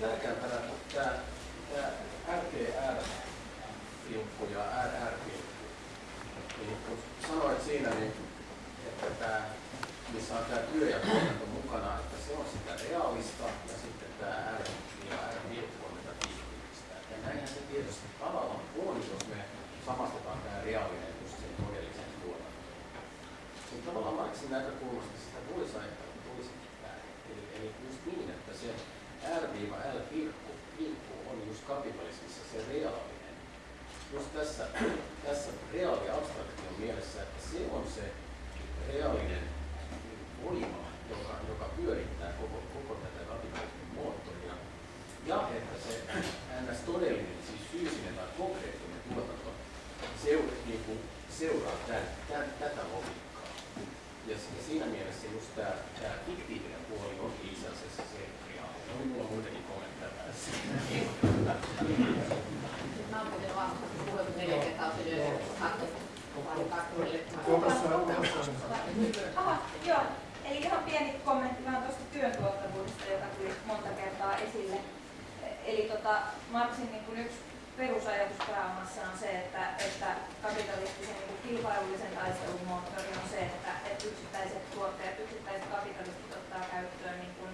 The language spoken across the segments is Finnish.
tärkeämpänä tämä, tämä RTR-pilkku ja RR-pilkku niin kun sanoit siinä, niin, että tämä, missä on tämä työ ja tuotanto mukana, että se on sitä realista ja sitten tämä R ja R on tätä tiiviistä. Ja näinhän se tietysti tavallaan on, jos me samastetaan tämä reaalinen just sen todelliseen tuotantoon. Mutta tavallaan Marxin näkökulmasta sitä voisi ajatella toisinkin päin. Eli, eli just niin, että se R-L-pilkku on just kapitalismissa se reaalinen just tässä, tässä reaali abstraktion mielessä, että se on se reaalinen voima, joka, joka pyörittää koko, koko tätä kapitalismin moottoria. Ja että se ns. todellinen, siis fyysinen tai konkreettinen tuotanto seura, niin kuin, seuraa tämän, tämän, tätä logiikkaa. Ja, siinä mielessä just tämä, tämä fiktiivinen puoli on itse asiassa se reaalinen. No, minulla on muitakin kommentteja tässä. Joo. Eli ihan pieni kommentti vähän tuosta työn tuottavuudesta, joka tuli monta kertaa esille. Eli tota, Marxin niin yksi perusajatus pääomassa on se, että, että kapitalistisen niin kilpailullisen taistelun moottori on se, että, että yksittäiset tuottajat, yksittäiset kapitalistit ottaa käyttöön niin kuin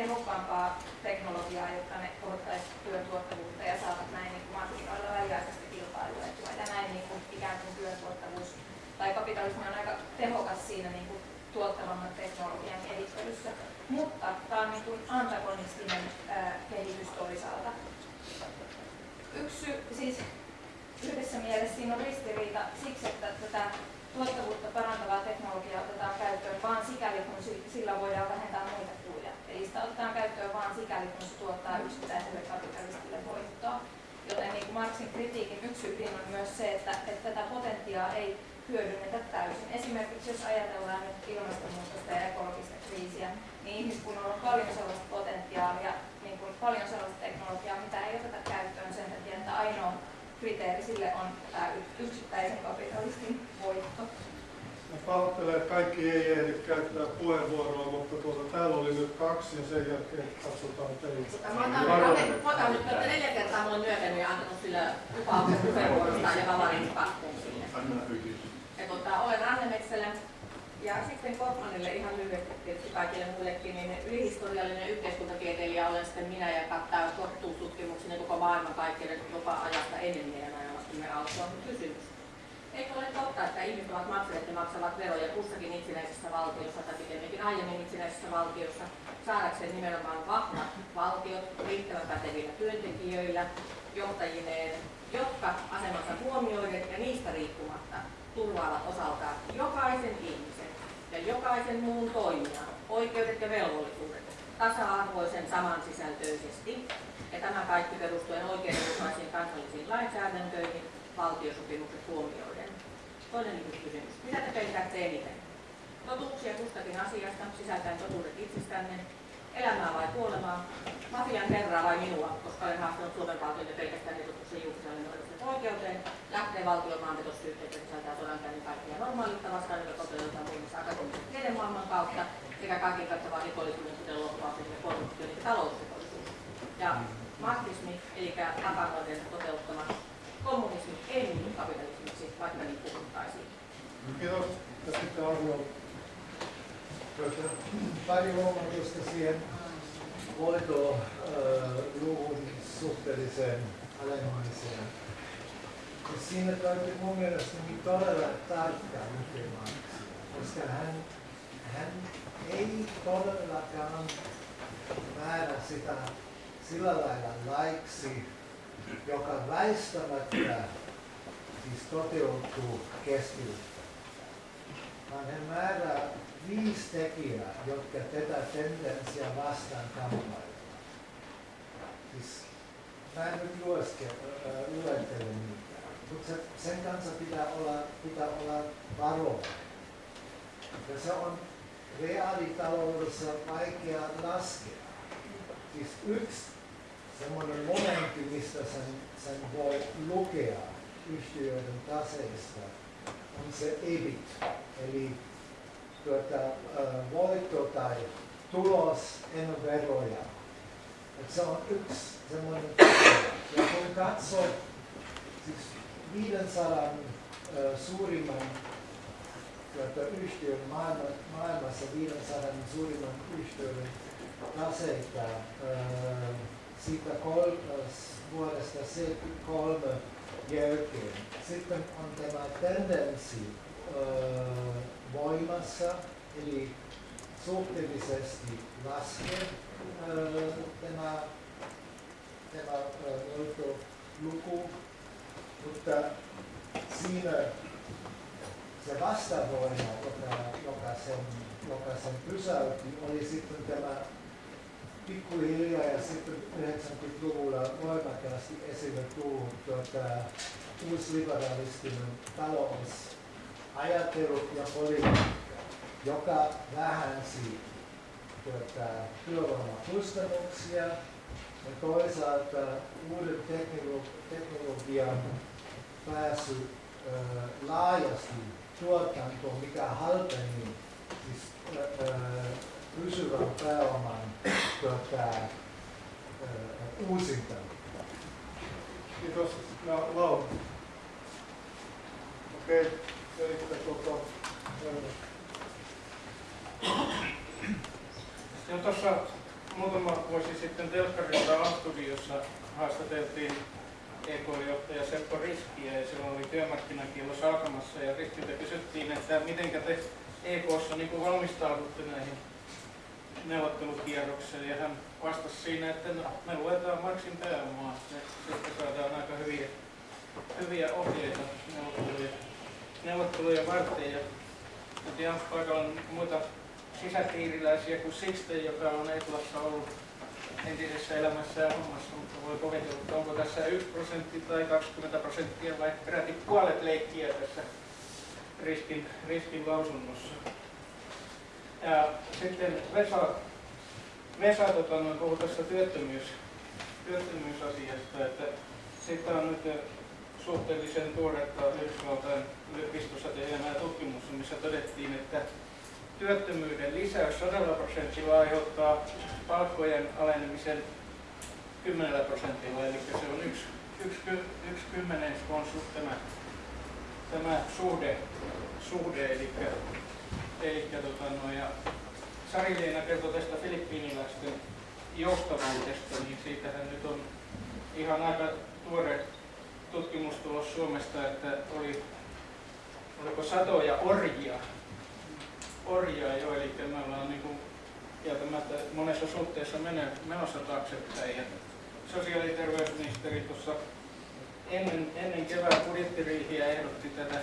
tehokkaampaa teknologiaa, jotta ne kohottaisivat työn tuottavuutta ja saavat näin niin markkinoilla väliaikaisesti kilpailuetua. Ja näin niin kuin ikään kuin työn tuottavuus tai kapitalismi on aika tehokas siinä niin kuin tuottavamman teknologian kehittelyssä. Mutta tämä on niin kuin antagonistinen ää, kehitys toisaalta. Yksi siis yhdessä mielessä siinä on ristiriita siksi, että tätä tuottavuutta parantavaa teknologiaa otetaan käyttöön vain sikäli, kun sillä voidaan vähentää muita kuluja. Eli sitä otetaan käyttöön vain sikäli, kun se tuottaa yksittäiselle kapitalistille voittoa. Joten niin kuin Marxin kritiikin yksi ydin on myös se, että, että tätä potentiaa ei hyödynnetä täysin. Esimerkiksi jos ajatellaan nyt ilmastonmuutosta ja ekologista kriisiä, niin ihmiskunnalla on paljon sellaista potentiaalia, niin kuin paljon sellaista teknologiaa, mitä ei oteta käyttöön sen takia, että ainoa kriteeri sille on tämä yksittäisen kapitalistin voitto. Mä pahoittelen, että kaikki ei ehdi käyttää puheenvuoroa, mutta tuota, täällä oli nyt kaksi ja sen jälkeen katsotaan teitä. Mä otan nyt että neljä kertaa mulle myöhemmin ja antanut sillä lupauksen puheenvuorosta ja mä pakkuun sinne. Ja tuota, olen Anne Metselä ja sitten Kortmanille ihan lyhyesti tietysti kaikille muillekin, niin ylihistoriallinen yhteiskuntatieteilijä olen sitten minä ja kattaa kohtuustutkimuksen koko maailman kaikkien jopa ajasta ennen meidän ajamastamme alkua kysymys. Eikö ole totta, että ihmiset ovat maksaneet ja maksavat veroja kussakin itsenäisessä valtiossa tai pikemminkin aiemmin itsenäisessä valtiossa. Saadakseen nimenomaan vahvat valtiot riittävän pätevillä työntekijöillä, johtajineen, jotka asemansa huomioiden ja niistä riippumatta turvaavat osaltaan jokaisen ihmisen ja jokaisen muun toimijan oikeudet ja velvollisuudet tasa-arvoisen samansisältöisesti ja tämä kaikki perustuen oikeudenmukaisiin kansallisiin lainsäädäntöihin valtiosopimukset huomioiden. Toinen kysymys. Mitä te pelkäätte eniten? Totuuksia kustakin asiasta, sisältäen totuudet itsestänne, elämää vai kuolemaa, mafian herraa vai minua, koska olen haastanut Suomen julkiselle oikeuteen, lähtee valtion maanpetossyytteet, sisältää sodankäynnin kaikkia normaaliutta vastaan, joka toteutetaan muun muassa akateemisen tiedemaailman kautta, sekä kaiken kattavaa rikollisuuden, kuten loppuasen ja korruptio, eli talousrikollisuus. Ja marxismi, eli akanoiden toteuttama kommunismi ei muutu kapitalismiksi, vaikka niin puhuttaisiin. Kiitos. Ja sitten Arno. Pari huomautusta siihen hoitoluvun suhteelliseen alenemiseen. Siinä täytyy mun mielestä niin todella tarkkaan lukemaan, koska hän, hän ei todellakaan määrä sitä sillä lailla laiksi, joka väistämättä siis toteutuu keskellä. Vaan hän määrää viisi tekijää, jotka tätä tendenssiä vastaan kamppailevat. Siis, mä en nyt luettele niitä. Mutta se, sen kanssa pitää olla, pitää olla varovainen. Ja se on reaalitaloudessa vaikea laskea. Siis yksi semmoinen momentti, mistä sen, sen voi lukea yhtiöiden taseista, on se EBIT, eli tuota, voitto tai tulos ennen veroja. Et se on yksi semmoinen Ja kun katsoo siis 500 suurimman tuota, yhtiön maailma, maailmassa 500 suurimman yhtiön taseita siitä kol, vuodesta 73 jälkeen. Sitten on tämä tendenssi voimassa, eli suhteellisesti laskee tämä, tämä luku, mutta siinä se vastavoima, joka, joka, sen, joka sen pysäytti, oli sitten tämä pikkuhiljaa ja sitten 90-luvulla voimakkaasti esille tullut tuota, uusliberalistinen talousajattelu ja politiikka, joka vähänsi tuota, työvoimakustannuksia ja toisaalta uuden teknologian pääsy ö, laajasti tuotantoon, mikä halpeni siis, ö, pysyvän pääoman tuota, uusinta. Kiitos. No, Laura. Okei, okay. eli tuota, tuossa muutama vuosi sitten Telkkarilla A-studiossa haastateltiin EK-johtaja Seppo Riskiä ja silloin oli työmarkkinakielos alkamassa ja Riskiltä kysyttiin, että miten te EKssa niin valmistaudutte näihin neuvottelukierrokseen ja hän vastasi siinä, että no, me luetaan Marksin pääomaa ja sitten saadaan aika hyviä, hyviä ohjeita neuvotteluja, neuvotteluja varten. Ja tiedä, paikalla on muita sisäpiiriläisiä kuin Sixten, joka on Etlassa ollut entisessä elämässä ja hommassa, mutta voi kovitella, että onko tässä 1 prosentti tai 20 prosenttia vai peräti puolet leikkiä tässä riskin, riskin lausunnossa. Ja sitten Vesa, Vesa tota, no, puhui tässä työttömyys, työttömyysasiasta, että siitä on nyt suhteellisen tuoretta Yhdysvaltain yliopistossa tekemää tutkimus, missä todettiin, että työttömyyden lisäys 100 prosentilla aiheuttaa palkkojen alenemisen 10 prosentilla, eli se on yksi, yksi, yksi kymmenes on tämä, tämä suhde, suhde eli Eli tota, no, ja Sari-Leena kertoi tästä filippiiniläisten joustavuudesta, niin siitähän nyt on ihan aika tuore tutkimustulos Suomesta, että oli, oliko satoja orjia, orjia jo, eli me ollaan niin kuin, kieltämättä monessa suhteessa menossa taaksepäin. Ja sosiaali- ja terveysministeri tuossa ennen, ennen kevään budjettiriihiä ehdotti tätä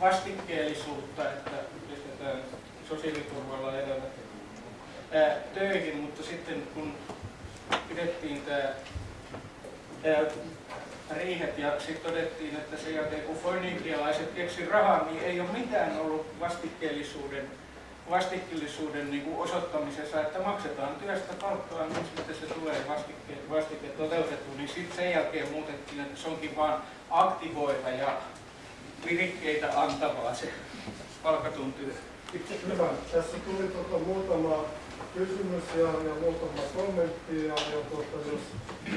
vastikkeellisuutta, että pistetään sosiaaliturvalla elävät ää, töihin, mutta sitten kun pidettiin tämä riihet ja sitten todettiin, että sen jälkeen kun foinikialaiset keksi rahaa, niin ei ole mitään ollut vastikkeellisuuden, vastikkeellisuuden niin kuin osoittamisessa, että maksetaan työstä palkkaa, niin sitten se tulee vastike, vastike toteutettu, niin sitten sen jälkeen muutettiin, että se onkin vain aktivoiva ja virikkeitä antavaa se palkatun työ. Hyvä. Tässä tuli tuota muutama kysymys ja, ja muutama kommentti ja, ja tuota, jos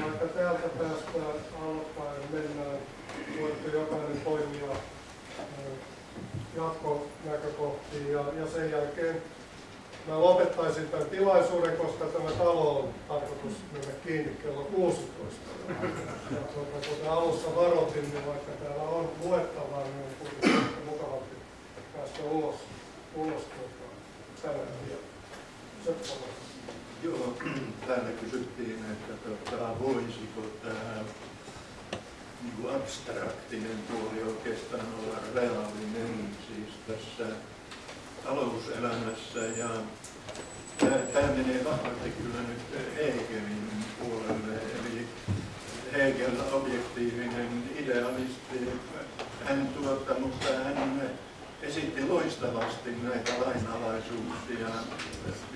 vaikka täältä päästään alkaen mennään, voitte jokainen poimia jatkonäkökohtiin ja, ja sen jälkeen mä lopettaisin tämän tilaisuuden, koska tämä talo on tarkoitus mennä kiinni kello 16. Ja tuota, kuten alussa varoitin, niin vaikka täällä on luettavaa, niin on kuitenkin mukavasti päästä ulos, ulos tuota, tänään. Joo, täällä kysyttiin, että tota, voisiko tämä niin abstraktinen puoli oikeastaan olla reaalinen siis tässä talouselämässä ja tämä menee vahvasti kyllä nyt Hegelin puolelle, eli Hegel objektiivinen idealisti. Hän tuota, mutta hän esitti loistavasti näitä lainalaisuuksia.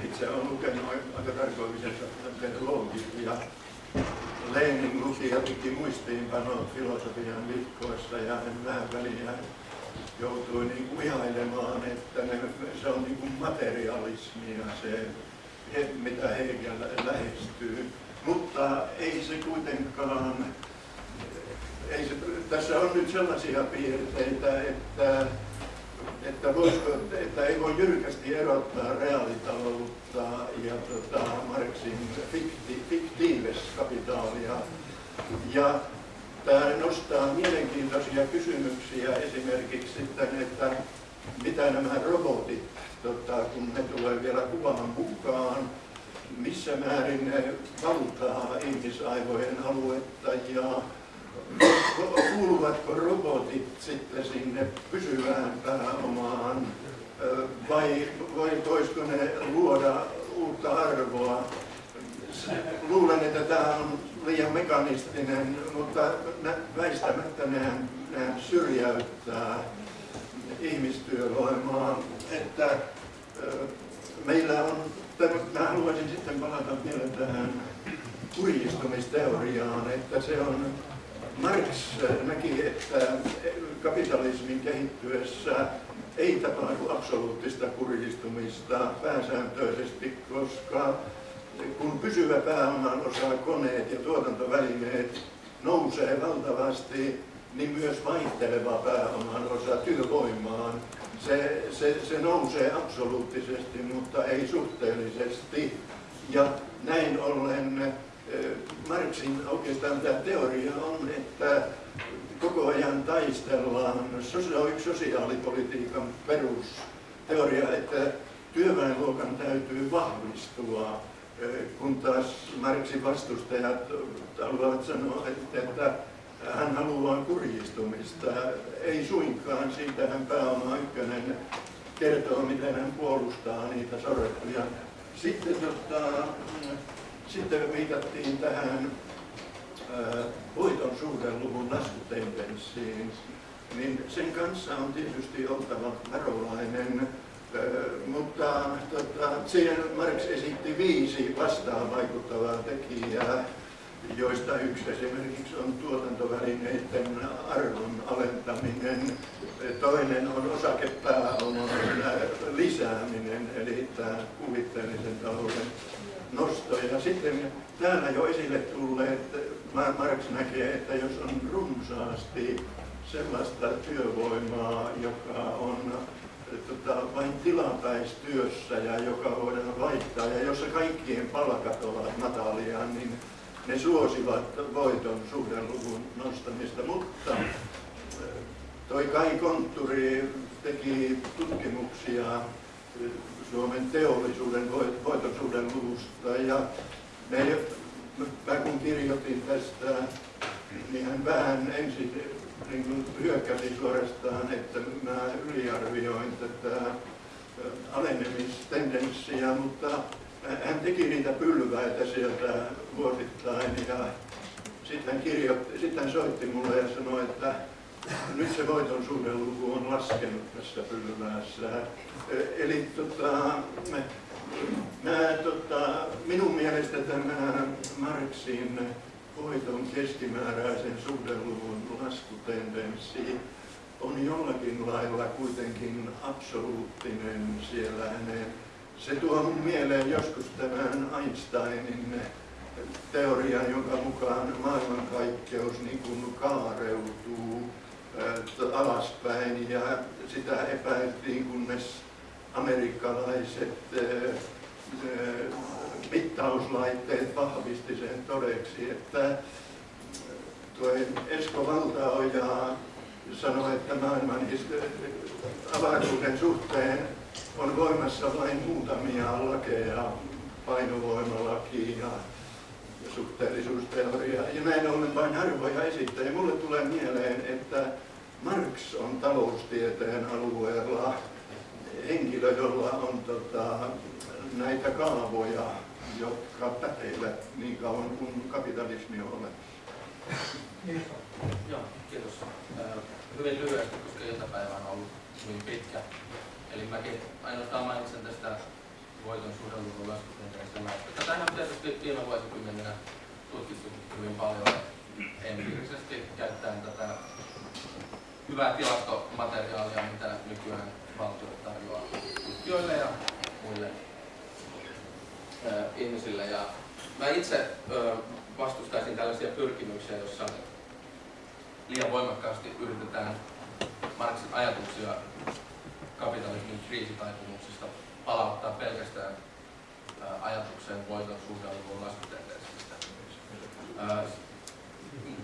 Itse olen lukenut aika tarkoituksessa ja Lenin luki ja teki muistiinpanot filosofian vihkoissa ja hän vähän väliä joutui niin kuin ihailemaan, että ne, se on niin kuin materialismia se, mitä Hegel lähestyy. Mutta ei se kuitenkaan, ei se, tässä on nyt sellaisia piirteitä, että että, voisiko, että ei voi jyrkästi erottaa reaalitaloutta ja tota, Marxin fikti, fiktiiveskapitaalia. Ja tämä nostaa mielenkiintoisia kysymyksiä esimerkiksi sitten, että mitä nämä robotit, tota, kun ne tulee vielä kuvan mukaan, missä määrin ne valtaa ihmisaivojen aluetta ja kuuluvatko robotit sitten sinne pysyvään pääomaan vai, vai voisiko ne luoda uutta arvoa? Luulen, että tämä on liian mekanistinen, mutta väistämättä nehän, nehän syrjäyttää ihmistyövoimaa. Että meillä on, mä haluaisin sitten palata vielä tähän kurjistumisteoriaan, että se on Marx näki, että kapitalismin kehittyessä ei tapahdu absoluuttista kurjistumista pääsääntöisesti, koska kun pysyvä pääoman osa, koneet ja tuotantovälineet nousee valtavasti, niin myös vaihteleva pääoman osa työvoimaan, se, se, se nousee absoluuttisesti, mutta ei suhteellisesti. Ja näin ollen Marxin oikeastaan tämä teoria on, että koko ajan taistellaan, sosiaalipolitiikan perusteoria, että työväenluokan täytyy vahvistua, kun taas Marxin vastustajat haluavat sanoa, että hän haluaa kurjistumista. Ei suinkaan, siitä hän pääoma ykkönen kertoo, miten hän puolustaa niitä sorrettuja. Sitten tota, sitten viitattiin tähän voiton suhdeluvun laskutendenssiin, niin sen kanssa on tietysti oltava varovainen, mutta tota, siihen Marx esitti viisi vastaan vaikuttavaa tekijää, joista yksi esimerkiksi on tuotantovälineiden arvon alentaminen, toinen on osakepääoman lisääminen, eli tämä kuvitteellisen talouden nosto. Ja sitten täällä jo esille tulleet, Marx näkee, että jos on runsaasti sellaista työvoimaa, joka on tota, vain tilapäistyössä ja joka voidaan vaihtaa, ja jossa kaikkien palkat ovat matalia, niin ne suosivat voiton suhdeluvun nostamista, mutta toi Kai Kontturi teki tutkimuksia Suomen teollisuuden voitosuuden luvusta. Ja me, mä kun kirjoitin tästä, niin hän vähän ensin niin kuin hyökkäsi suorastaan, että mä yliarvioin tätä alenemistendenssiä, mutta hän teki niitä pylväitä sieltä vuosittain ja sitten hän, kirjoitti, sitten hän soitti mulle ja sanoi, että nyt se voiton suhdeluku on laskenut tässä pylväässä. Eli tota, mä, tota, minun mielestä tämä Marxin voiton keskimääräisen suhdeluvun laskutendenssi on jollakin lailla kuitenkin absoluuttinen siellä hänen. Se tuo mun mieleen joskus tämän Einsteinin teorian, jonka mukaan maailmankaikkeus niin kaareutuu alaspäin ja sitä epäiltiin, kunnes amerikkalaiset mittauslaitteet vahvisti sen todeksi, että tuo Esko Valtaoja sanoi, että maailman avaruuden suhteen on voimassa vain muutamia lakeja, painovoimalaki ja suhteellisuusteoria. Ja näin ollen vain harvoja esittäjiä. Mulle tulee mieleen, että Marx on taloustieteen alueella henkilö, jolla on tota, näitä kaavoja, jotka pätevät niin kauan kuin kapitalismi on olemassa. Kiitos. Joo, kiitos. Hyvin lyhyesti, koska iltapäivä on ollut hyvin pitkä. Eli mäkin ainoastaan mainitsen tästä voiton suhdeluvun laskutieteestä. Tätä on tietysti viime vuosikymmeninä tutkittu hyvin paljon empiirisesti käyttäen tätä hyvää tilastomateriaalia, mitä nykyään valtio tarjoaa tutkijoille ja muille ihmisille. Ja mä itse vastustaisin tällaisia pyrkimyksiä, joissa liian voimakkaasti yritetään Marxin ajatuksia kapitalismin kriisitaipumuksista palauttaa pelkästään ö, ajatukseen voiton suhdeluvun laskutendenssistä. Ö,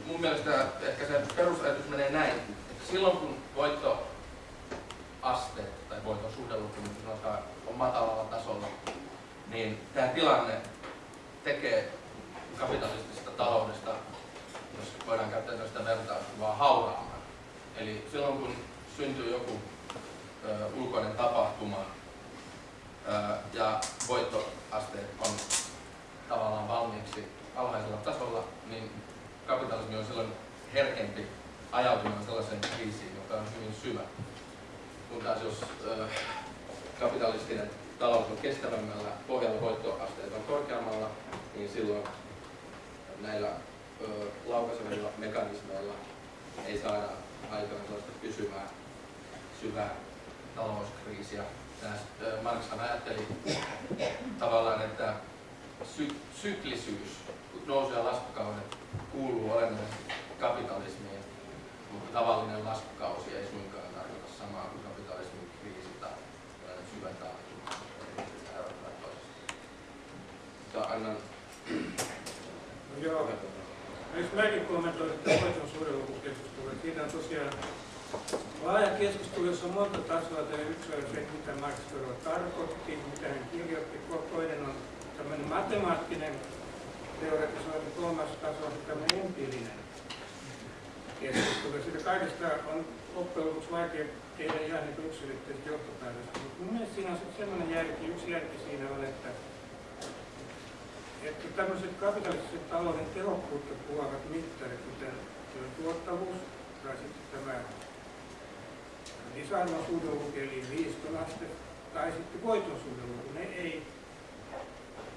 mun mielestä ehkä se perusajatus menee näin. Että silloin kun voittoaste tai voiton suhdeluku niin on matalalla tasolla, niin tämä tilanne tekee kapitalistisesta taloudesta, jos voidaan käyttää tällaista vertauskuvaa, hauraamman. Eli silloin kun syntyy joku ö, ulkoinen tapahtuma ja voittoasteet on tavallaan valmiiksi alhaisella tasolla, niin kapitalismi on silloin herkempi ajautumaan sellaiseen kriisiin, joka on hyvin syvä. Kun taas jos kapitalistinen talous on kestävämmällä pohjalla, voittoasteet on korkeammalla, niin silloin näillä ö, laukaisevilla mekanismeilla ei saada aikaan sellaista pysyvää, syvää talouskriisiä. Ö, Marxhan ajatteli tavallaan, että sy- syklisyys, nousu- ja laskukaudet kuuluu olennaisesti kapitalismiin, mutta tavallinen laskukausi ei suinkaan tarkoita samaa kuin kapitalismin kriisi tai syvä taantuma. Annan No joo, jos mäkin kommentoin tätä voiton suhdelukukeskustelua, siinä on tosiaan laaja keskustelu, jossa on monta tasoa. Tämä yksi on se, mitä Max Weber tarkoitti, mitä hän kirjoitti. Toinen on tämmöinen matemaattinen teoretisointi, kolmas taso on tämmöinen empiirinen keskustelu. Siitä kaikesta on loppujen lopuksi vaikea tehdä ihan niin yksilitteistä johtopäätöstä. Mutta mun mielestä siinä on sitten semmoinen järki, yksi järki siinä on, että että tämmöiset kapitalistisen talouden tehokkuutta kuvaavat mittarit, kuten tuottavuus tai sitten tämä lisäarvon suhdeluku eli liistonaste tai sitten voiton suhdeluku, ne ei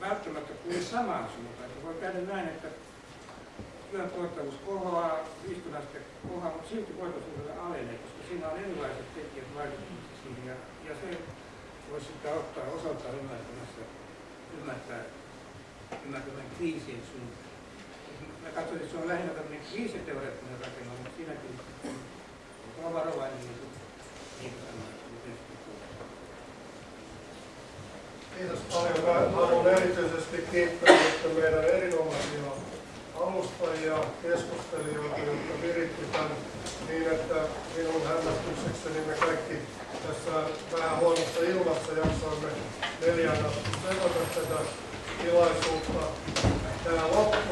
välttämättä kulje samaan suuntaan. Että voi käydä näin, että työn tuottavuus kohoaa, liistonaste kohoaa, mutta silti voiton suhdeluku alenee, koska siinä on erilaiset tekijät vaikuttamassa siihen ja, ja se voisi sitten ottaa osaltaan ymmärtämässä, ymmärtää ymmärtämään kriisien suuntaan. Mä katsoin, että se on lähinnä tämmöinen kriisiteoreettinen rakennus, mutta siinäkin on varovainen, niin Kiitos paljon. Mä haluan erityisesti kiittää nyt meidän erinomaisia alustajia, keskustelijoita, jotka viritti tämän niin, että minun hämmästyksekseni me kaikki tässä vähän huonossa ilmassa jaksoimme neljän asti seurata tätä tilaisuutta. Tämä loppui